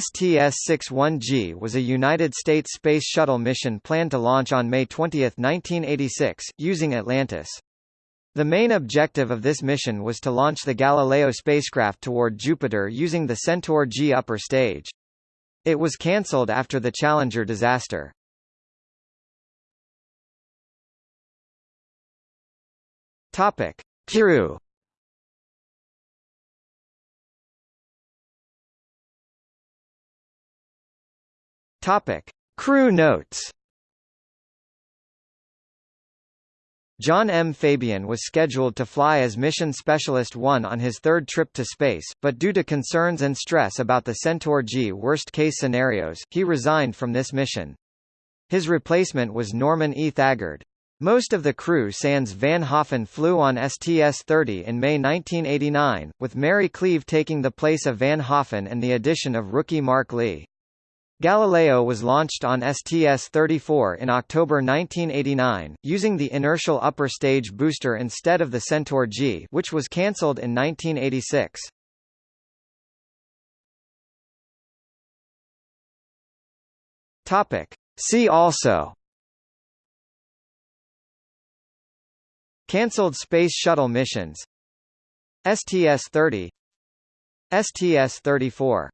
STS-61G was a United States Space Shuttle mission planned to launch on May 20, 1986, using Atlantis. The main objective of this mission was to launch the Galileo spacecraft toward Jupiter using the Centaur G upper stage. It was cancelled after the Challenger disaster. Topic: Crew Topic: Crew notes. John M. Fabian was scheduled to fly as Mission Specialist 1 on his third trip to space, but due to concerns and stress about the Centaur G worst-case scenarios, he resigned from this mission. His replacement was Norman E. Thagard. Most of the crew sans Van Hoften flew on STS-30 in May 1989, with Mary Cleave taking the place of Van Hoften and the addition of rookie Mark Lee. Galileo was launched on STS-34 in October 1989, using the inertial upper stage booster instead of the Centaur G which was cancelled in 1986. Topic. See also Cancelled Space Shuttle missions STS-30 STS-34